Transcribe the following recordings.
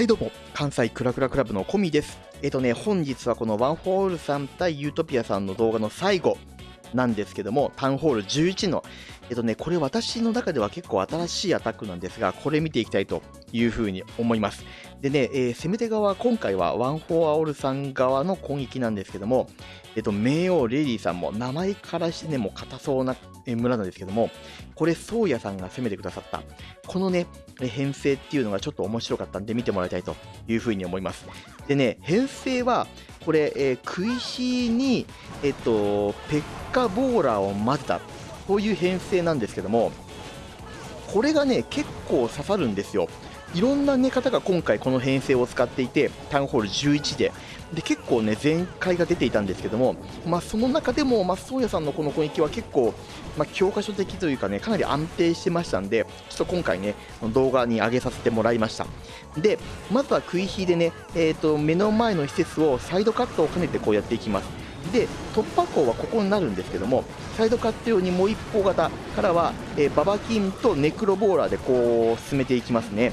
はいどうも、関西クラクラクラブのコミです。えっとね、本日はこのワンフォーオールさん対ユートピアさんの動画の最後なんですけども、タウンホール11の、えっとね、これ私の中では結構新しいアタックなんですが、これ見ていきたいというふうに思います。でね、えー、攻め手側、今回はワンフォーオールさん側の攻撃なんですけども、えっと、名王レディさんも名前からしてね、もう硬そうな村なんですけども、これ、宗谷さんが攻めてくださった、このね、編成っていうのがちょっと面白かったんで見てもらいたいというふうに思います。でね、編成は、これ、えー、食い火に、えっと、ペッカボーラーを混ぜた、こういう編成なんですけども、これがね、結構刺さるんですよ。いろんな寝方が今回この編成を使っていて、タウンホール11で、で結構ね、全開が出ていたんですけども、まあ、その中でも、まあ、宗谷さんのこの攻撃は結構、まあ、教科書的というかね、かなり安定してましたんで、ちょっと今回ね、動画に上げさせてもらいました。で、まずは食い火でね、えーと、目の前の施設をサイドカットを兼ねてこうやっていきます。で突破口はここになるんですけどもサイドカット用にもう一方型からは、えー、ババキンとネクロボーラーでこう進めていきますね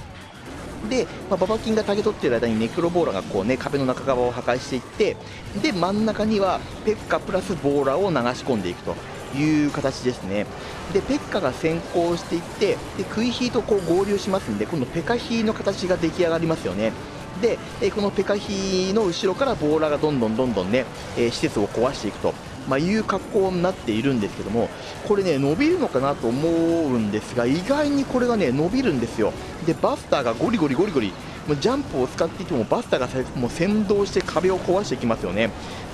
で、まあ、ババキンがタゲ取ってる間にネクロボーラがこう、ね、壁の中側を破壊していってで真ん中にはペッカプラスボーラーを流し込んでいくという形ですね。でペッカが先行していってでクイヒーとこう合流しますんで今度ペカヒーの形が出来上がりますよね。でこのペカヒーの後ろからボーラーがどんどんどんどんね、え施設を壊していくとまあ、いう格好になっているんですけどもこれね伸びるのかなと思うんですが意外にこれがね伸びるんですよ。でバスターがゴリゴリゴリゴリもうジャンプを使っていてもバスターがもう先導して壁を壊していきますよね。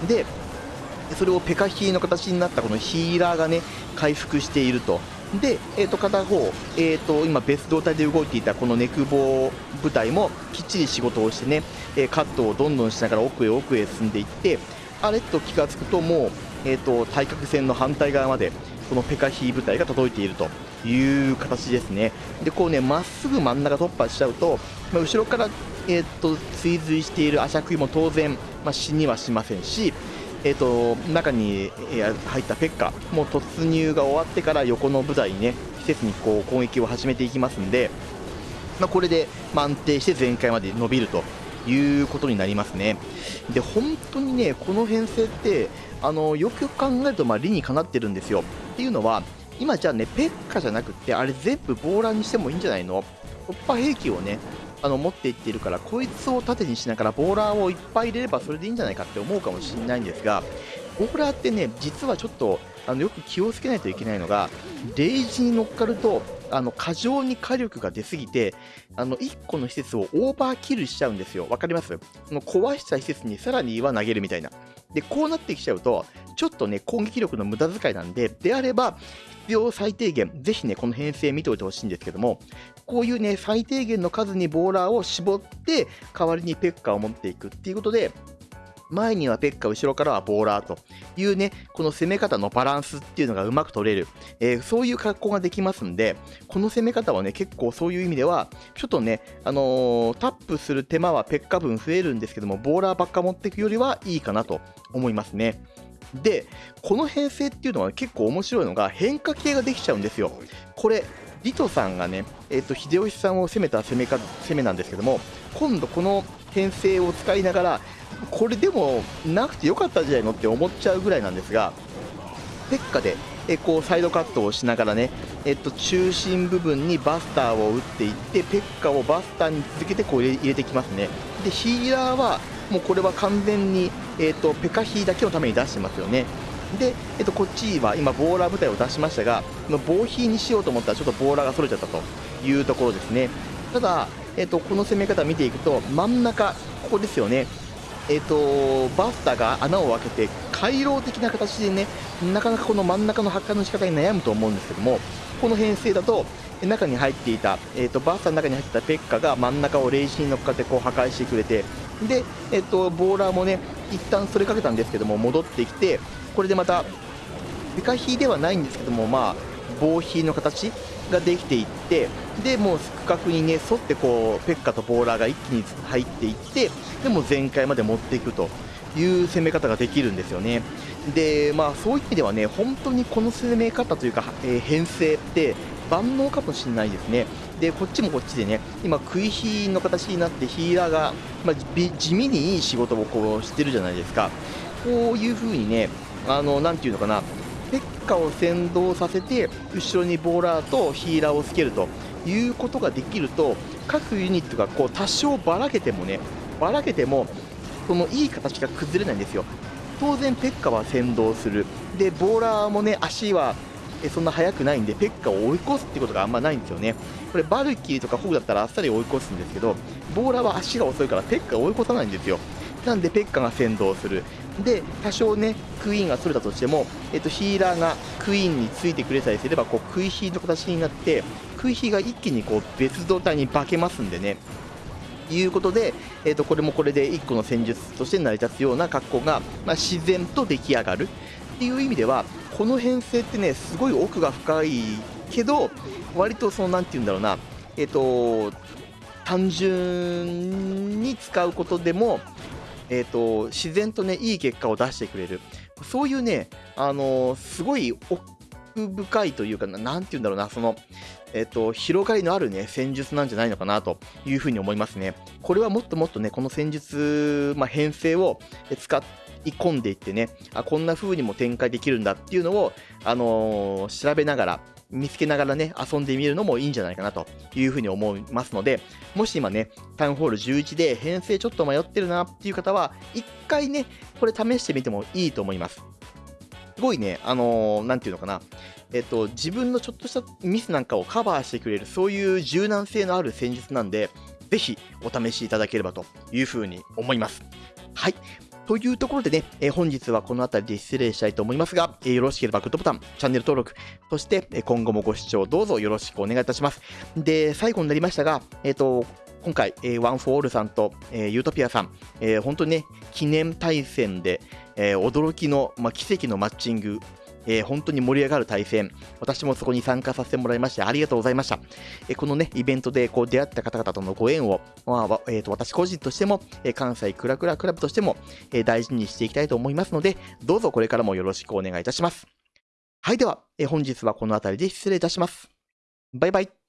でそれをペカヒーの形になったこのヒーラーがね回復していると。で、えー、と片方、えー、と今、別動態で動いていたこのネクボ部隊もきっちり仕事をしてね、えカットをどんどんしながら奥へ奥へ進んでいってあれっと気が付くともうえーと、対角線の反対側までこのペカヒー部隊が届いているという形ですね。でこうねまっすぐ真ん中突破しちゃうと、まあ、後ろから、えーと、追随しているアシャクイも当然、まあ、死にはしませんし、えーと、中に入ったペッカもう突入が終わってから横の部隊にね施設にこう攻撃を始めていきますんで、まあ、これで、ま安定して全開まで伸びるということになりますね。で本当にねこの編成ってあのよくよく考えるとまあ理にかなってるんですよ。っていうのは今じゃあねペッカじゃなくてあれ全部ボーラーにしてもいいんじゃないの？突破兵器をねあの持っていっているからこいつを盾にしながらボーラーをいっぱい入れればそれでいいんじゃないかって思うかもしれないんですがボーラーってね実はちょっとあのよく気をつけないといけないのがレイジに乗っかるとあの過剰に火力が出すぎてあの1個の施設をオーバーキルしちゃうんですよ。分かります？その壊した施設にさらには投げるみたいな。でこうなってきちゃうとちょっとね攻撃力の無駄遣いなんでであれば必要最低限ぜひねこの編成見ておいてほしいんですけどもこういうね最低限の数にボーラーを絞って代わりにペッカーを持っていくっていうことで前にはペッカ、後ろからはボーラーというね、この攻め方のバランスっていうのがうまく取れる、えー、そういう格好ができますんで、この攻め方はね、結構そういう意味では、ちょっとね、あのー、タップする手間はペッカ分増えるんですけども、ボーラーばっか持っていくよりはいいかなと思いますね。で、この編成っていうのは結構面白いのが変化系ができちゃうんですよ。これ、リトさんがね、えーと、秀吉さんを攻めた攻めか攻めなんですけども、今度この編成を使いながら、これでもなくてよかったんじゃないのって思っちゃうぐらいなんですがペッカでえこうサイドカットをしながらね、えっと、中心部分にバスターを打っていってペッカをバスターに続けてこう入れてきますね。でヒーラーはもうこれは完全に、えっと、ペカヒーだけのために出してますよね。で、えっと、こっちは今ボーラー部隊を出しましたがボーヒーにしようと思ったらちょっとボーラーがそれちゃったというところですね。ただ、えっと、この攻め方見ていくと真ん中ここですよね。えーと、バスターが穴を開けて回廊的な形でねなかなかこの真ん中の発火の仕方に悩むと思うんですけどもこの編成だと中に入っていた、えーと、バスターの中に入っていたペッカが真ん中をレイジに乗っかってこう破壊してくれてで、えーと、ボーラーもね一旦それかけたんですけども戻ってきてこれでまたペカヒではないんですけどもまあ防火の形ができていってでもう区画にね沿ってこうペッカとボーラーが一気に入っていってでも全開まで持っていくという攻め方ができるんですよね。でまあそういう意味ではね本当にこの攻め方というか、えー、編成って万能かもしれないですね。で、こっちもこっちでね、今、食い火の形になってヒーラーが、まあ、地味にいい仕事をこうしてるじゃないですか。こういう風にね、あの、なていうのかな、カを先導させて、後ろにボーラーとヒーラーをつけるということができると、各ユニットがこう多少ばらけてもね、ばらけても、そのいい形が崩れないんですよ。当然、ペッカは先導する。で、ボーラーもね、足はそんな速くないんで、ペッカを追い越すってことがあんまないんですよね。これ、バルキーとかホグだったらあっさり追い越すんですけど、ボーラーは足が遅いからペッカを追い越さないんですよ。なんで、ペッカが先導する。で、多少ね、クイーンがそれたとしても、えっと、ヒーラーがクイーンについてくれさえすれば、こう、クイヒーの形になって、クイヒーが一気にこう、別動体に化けますんでね。いうことで、えー、とこれもこれで1個の戦術として成り立つような格好が、まあ、自然と出来上がるっていう意味ではこの編成ってねすごい奥が深いけど割とその何て言うんだろうなえっ、と単純に使うことでもえーと、自然とねいい結果を出してくれる。そういうねあのー、すごい奥深いというかなんて言うんだろうなそのえっ、と広がりのあるね戦術なんじゃないのかなというふうに思いますね。これはもっともっとねこの戦術、まあ、編成を使い込んでいってね、あ、こんな風にも展開できるんだっていうのを、あのー、調べながら、見つけながらね、遊んでみるのもいいんじゃないかなというふうに思いますので、もし今ね、タウンホール11で編成ちょっと迷ってるなっていう方は、一回ね、これ試してみてもいいと思います。すごいね、あのー、なんていうのかな、えっと、自分のちょっとしたミスなんかをカバーしてくれる、そういう柔軟性のある戦術なんで、ぜひお試しいただければというふうに思います。はい。というところでね、え、本日はこの辺りで失礼したいと思いますが、え、よろしければグッドボタン、チャンネル登録、そして、今後もご視聴どうぞよろしくお願いいたします。で、最後になりましたが、えっ、と、今回、えー、ワンフォーオールさんと、えー、ユートピアさん、えー、本当にね、記念対戦で、えー、驚きの、まあ、奇跡のマッチングえー、本当に盛り上がる対戦、私もそこに参加させてもらいまして、ありがとうございました。えー、このね、イベントでこう出会った方々とのご縁を、まあえーと、私個人としても、えー、関西クラクラクラブとしても、えー、大事にしていきたいと思いますので、どうぞこれからもよろしくお願いいたします。はい、では、えー、本日はこの辺りで失礼いたします。バイバイ。